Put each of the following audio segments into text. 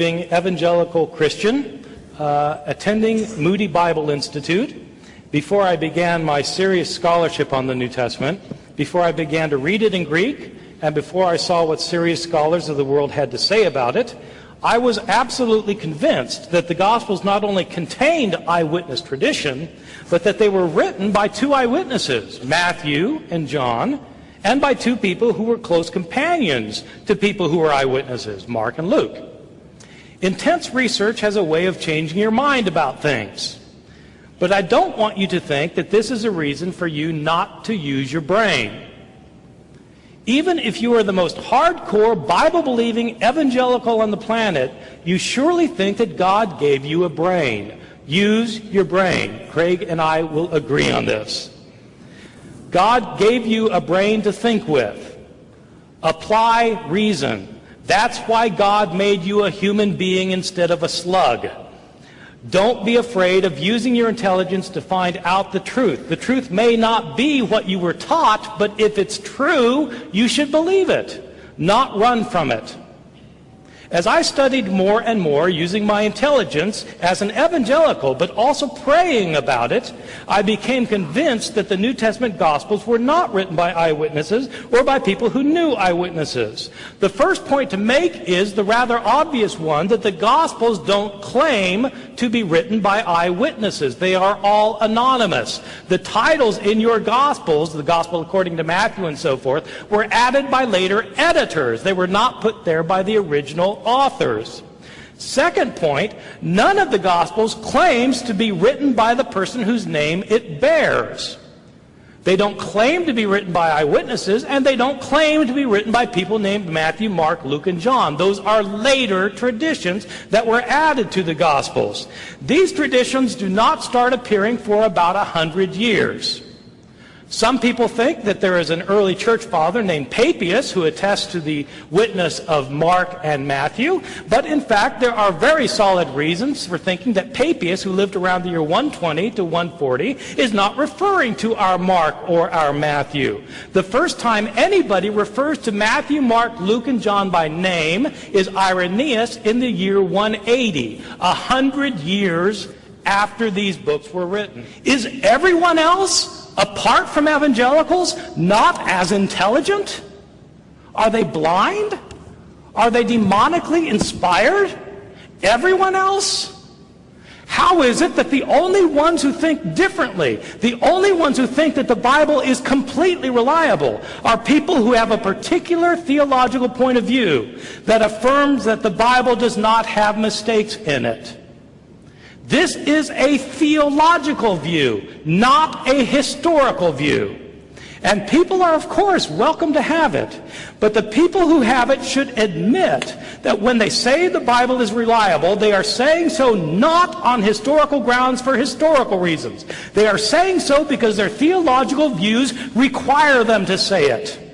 evangelical Christian uh, attending Moody Bible Institute before I began my serious scholarship on the New Testament, before I began to read it in Greek, and before I saw what serious scholars of the world had to say about it, I was absolutely convinced that the Gospels not only contained eyewitness tradition, but that they were written by two eyewitnesses, Matthew and John, and by two people who were close companions to people who were eyewitnesses, Mark and Luke. Intense research has a way of changing your mind about things. But I don't want you to think that this is a reason for you not to use your brain. Even if you are the most hardcore, Bible believing evangelical on the planet, you surely think that God gave you a brain. Use your brain. Craig and I will agree on this. God gave you a brain to think with. Apply reason. That's why God made you a human being instead of a slug. Don't be afraid of using your intelligence to find out the truth. The truth may not be what you were taught, but if it's true, you should believe it, not run from it. As I studied more and more using my intelligence as an evangelical, but also praying about it, I became convinced that the New Testament Gospels were not written by eyewitnesses or by people who knew eyewitnesses. The first point to make is the rather obvious one that the Gospels don't claim to be written by eyewitnesses. They are all anonymous. The titles in your Gospels, the Gospel according to Matthew and so forth, were added by later editors. They were not put there by the original authors. Second point, none of the Gospels claims to be written by the person whose name it bears. They don't claim to be written by eyewitnesses, and they don't claim to be written by people named Matthew, Mark, Luke, and John. Those are later traditions that were added to the Gospels. These traditions do not start appearing for about a hundred years. Some people think that there is an early church father named Papias who attests to the witness of Mark and Matthew, but in fact there are very solid reasons for thinking that Papias, who lived around the year 120 to 140, is not referring to our Mark or our Matthew. The first time anybody refers to Matthew, Mark, Luke, and John by name is Irenaeus in the year 180, a hundred years after these books were written. Is everyone else apart from evangelicals, not as intelligent? Are they blind? Are they demonically inspired? Everyone else? How is it that the only ones who think differently, the only ones who think that the Bible is completely reliable, are people who have a particular theological point of view that affirms that the Bible does not have mistakes in it? This is a theological view, not a historical view. And people are, of course, welcome to have it. But the people who have it should admit that when they say the Bible is reliable, they are saying so not on historical grounds for historical reasons. They are saying so because their theological views require them to say it.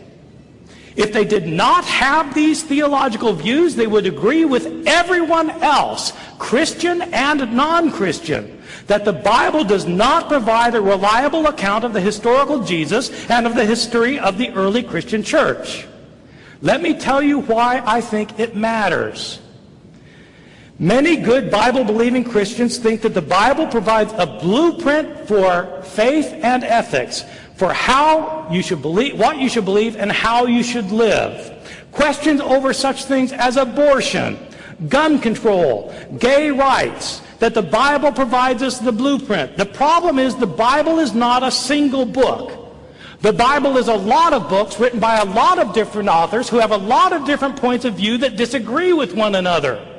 If they did not have these theological views, they would agree with everyone else, Christian and non-Christian, that the Bible does not provide a reliable account of the historical Jesus and of the history of the early Christian church. Let me tell you why I think it matters. Many good Bible-believing Christians think that the Bible provides a blueprint for faith and ethics, for how you should believe, what you should believe, and how you should live. Questions over such things as abortion, gun control, gay rights, that the Bible provides us the blueprint. The problem is the Bible is not a single book. The Bible is a lot of books written by a lot of different authors who have a lot of different points of view that disagree with one another.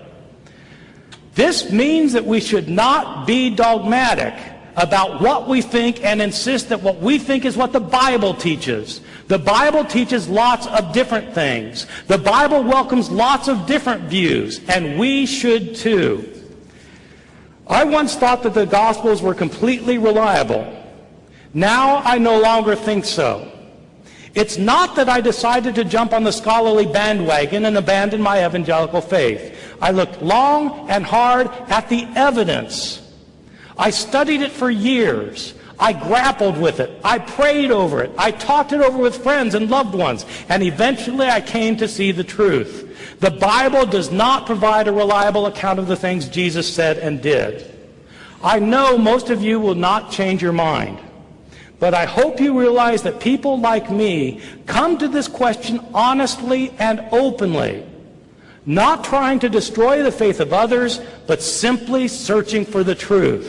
This means that we should not be dogmatic about what we think and insist that what we think is what the Bible teaches. The Bible teaches lots of different things. The Bible welcomes lots of different views, and we should too. I once thought that the Gospels were completely reliable. Now I no longer think so. It's not that I decided to jump on the scholarly bandwagon and abandon my evangelical faith. I looked long and hard at the evidence I studied it for years. I grappled with it. I prayed over it. I talked it over with friends and loved ones. And eventually I came to see the truth. The Bible does not provide a reliable account of the things Jesus said and did. I know most of you will not change your mind. But I hope you realize that people like me come to this question honestly and openly, not trying to destroy the faith of others, but simply searching for the truth.